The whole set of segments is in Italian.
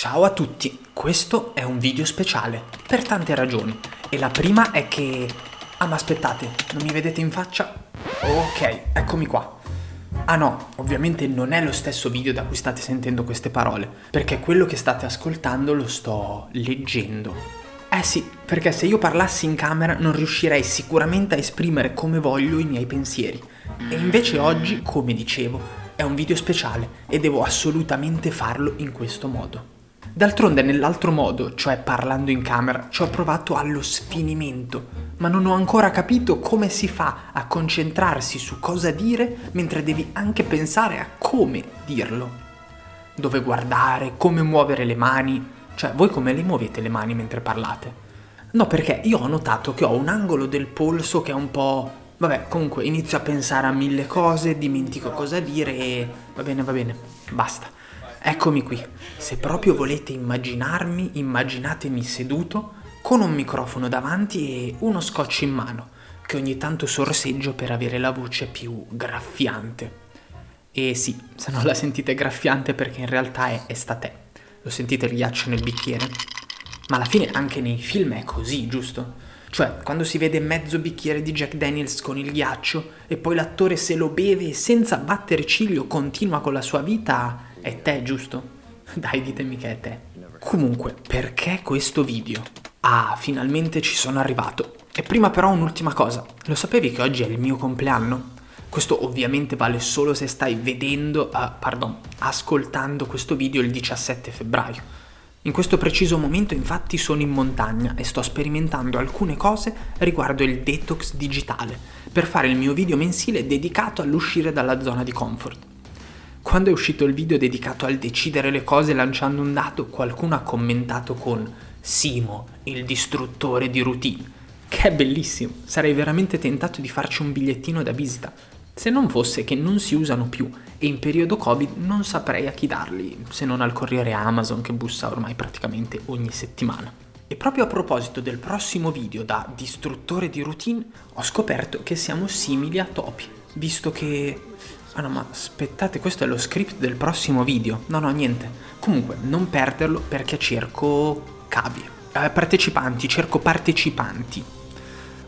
Ciao a tutti, questo è un video speciale, per tante ragioni. E la prima è che... Ah ma aspettate, non mi vedete in faccia? Ok, eccomi qua. Ah no, ovviamente non è lo stesso video da cui state sentendo queste parole, perché quello che state ascoltando lo sto leggendo. Eh sì, perché se io parlassi in camera non riuscirei sicuramente a esprimere come voglio i miei pensieri. E invece oggi, come dicevo, è un video speciale e devo assolutamente farlo in questo modo. D'altronde nell'altro modo, cioè parlando in camera, ci ho provato allo sfinimento, ma non ho ancora capito come si fa a concentrarsi su cosa dire mentre devi anche pensare a come dirlo. Dove guardare, come muovere le mani, cioè voi come le muovete le mani mentre parlate? No, perché io ho notato che ho un angolo del polso che è un po'... Vabbè, comunque inizio a pensare a mille cose, dimentico cosa dire e... Va bene, va bene, basta. Eccomi qui. Se proprio volete immaginarmi, immaginatemi seduto con un microfono davanti e uno scotch in mano, che ogni tanto sorseggio per avere la voce più graffiante. E sì, se non la sentite graffiante perché in realtà è estate. Lo sentite il ghiaccio nel bicchiere? Ma alla fine anche nei film è così, giusto? Cioè, quando si vede mezzo bicchiere di Jack Daniels con il ghiaccio e poi l'attore se lo beve senza battere ciglio continua con la sua vita, è te, giusto? Dai, ditemi che è te. Comunque, perché questo video? Ah, finalmente ci sono arrivato. E prima però un'ultima cosa. Lo sapevi che oggi è il mio compleanno? Questo ovviamente vale solo se stai vedendo, uh, pardon, ascoltando questo video il 17 febbraio. In questo preciso momento infatti sono in montagna e sto sperimentando alcune cose riguardo il detox digitale per fare il mio video mensile dedicato all'uscire dalla zona di comfort. Quando è uscito il video dedicato al decidere le cose lanciando un dato, qualcuno ha commentato con Simo, il distruttore di routine, che è bellissimo, sarei veramente tentato di farci un bigliettino da visita, se non fosse che non si usano più e in periodo Covid non saprei a chi darli, se non al corriere Amazon che bussa ormai praticamente ogni settimana. E proprio a proposito del prossimo video da distruttore di routine, ho scoperto che siamo simili a topi, visto che Ah no, ma aspettate, questo è lo script del prossimo video. No, no, niente. Comunque, non perderlo perché cerco cavi. Eh, partecipanti, cerco partecipanti.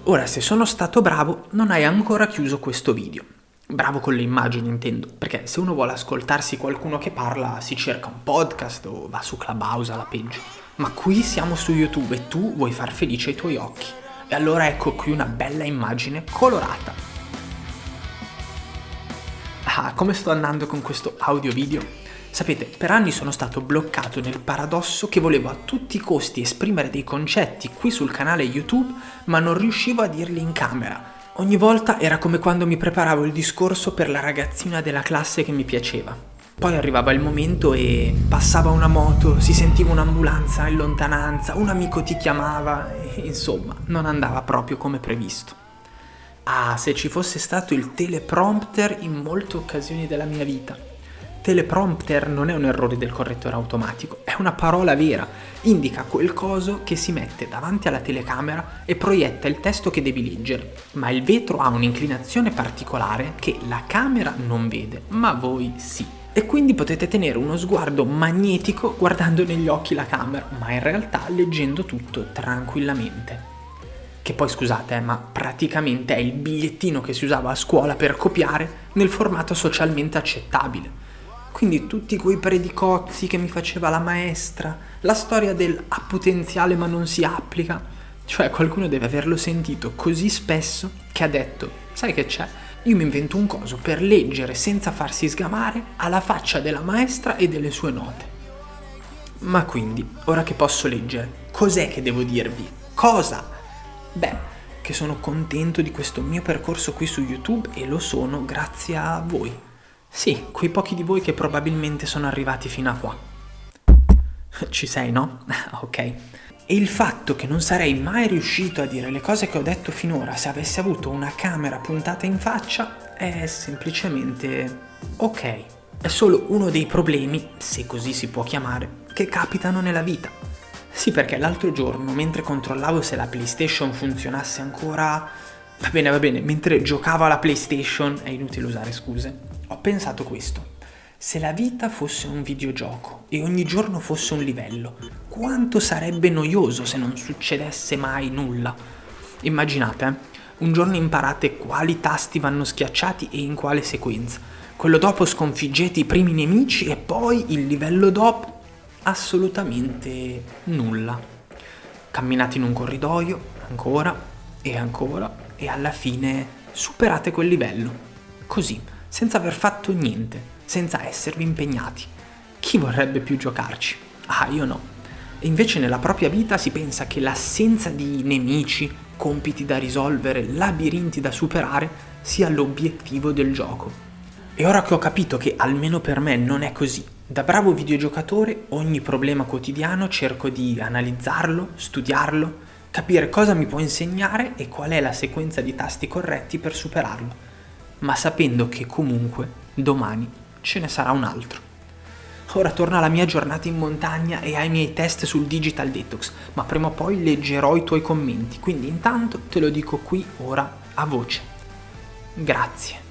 Ora, se sono stato bravo, non hai ancora chiuso questo video. Bravo con le immagini, intendo, perché se uno vuole ascoltarsi qualcuno che parla, si cerca un podcast o va su Clubhouse alla peggio. Ma qui siamo su YouTube e tu vuoi far felice i tuoi occhi. E allora ecco qui una bella immagine colorata. Ah, come sto andando con questo audio video? Sapete, per anni sono stato bloccato nel paradosso che volevo a tutti i costi esprimere dei concetti qui sul canale YouTube, ma non riuscivo a dirli in camera. Ogni volta era come quando mi preparavo il discorso per la ragazzina della classe che mi piaceva. Poi arrivava il momento e passava una moto, si sentiva un'ambulanza in lontananza, un amico ti chiamava e insomma non andava proprio come previsto. Ah, se ci fosse stato il teleprompter in molte occasioni della mia vita. Teleprompter non è un errore del correttore automatico, è una parola vera, indica quel coso che si mette davanti alla telecamera e proietta il testo che devi leggere, ma il vetro ha un'inclinazione particolare che la camera non vede, ma voi sì. E quindi potete tenere uno sguardo magnetico guardando negli occhi la camera, ma in realtà leggendo tutto tranquillamente che poi scusate, eh, ma praticamente è il bigliettino che si usava a scuola per copiare nel formato socialmente accettabile. Quindi tutti quei predicozzi che mi faceva la maestra, la storia del ha potenziale ma non si applica, cioè qualcuno deve averlo sentito così spesso che ha detto, sai che c'è? Io mi invento un coso per leggere senza farsi sgamare alla faccia della maestra e delle sue note. Ma quindi, ora che posso leggere, cos'è che devo dirvi? Cosa? Beh, che sono contento di questo mio percorso qui su YouTube e lo sono grazie a voi. Sì, quei pochi di voi che probabilmente sono arrivati fino a qua. Ci sei, no? ok. E il fatto che non sarei mai riuscito a dire le cose che ho detto finora se avessi avuto una camera puntata in faccia è semplicemente ok. È solo uno dei problemi, se così si può chiamare, che capitano nella vita. Sì, perché l'altro giorno, mentre controllavo se la PlayStation funzionasse ancora... Va bene, va bene, mentre giocavo alla PlayStation, è inutile usare scuse, ho pensato questo. Se la vita fosse un videogioco e ogni giorno fosse un livello, quanto sarebbe noioso se non succedesse mai nulla? Immaginate, eh? un giorno imparate quali tasti vanno schiacciati e in quale sequenza. Quello dopo sconfiggete i primi nemici e poi il livello dopo assolutamente nulla. Camminate in un corridoio, ancora e ancora, e alla fine superate quel livello. Così, senza aver fatto niente senza esservi impegnati. Chi vorrebbe più giocarci? Ah, io no. E invece nella propria vita si pensa che l'assenza di nemici, compiti da risolvere, labirinti da superare sia l'obiettivo del gioco. E ora che ho capito che almeno per me non è così, da bravo videogiocatore ogni problema quotidiano cerco di analizzarlo, studiarlo, capire cosa mi può insegnare e qual è la sequenza di tasti corretti per superarlo, ma sapendo che comunque domani ce ne sarà un altro. Ora torna alla mia giornata in montagna e ai miei test sul Digital Detox, ma prima o poi leggerò i tuoi commenti, quindi intanto te lo dico qui ora a voce. Grazie.